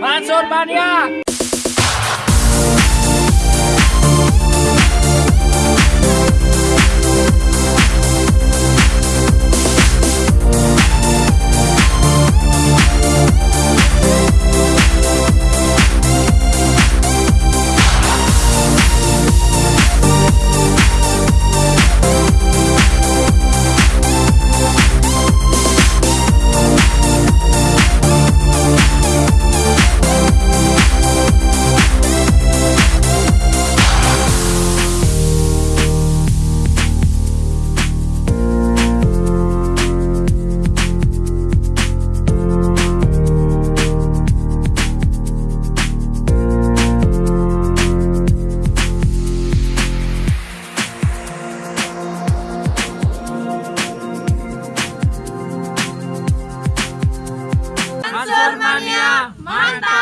Mansur Mania! Normania, Manta!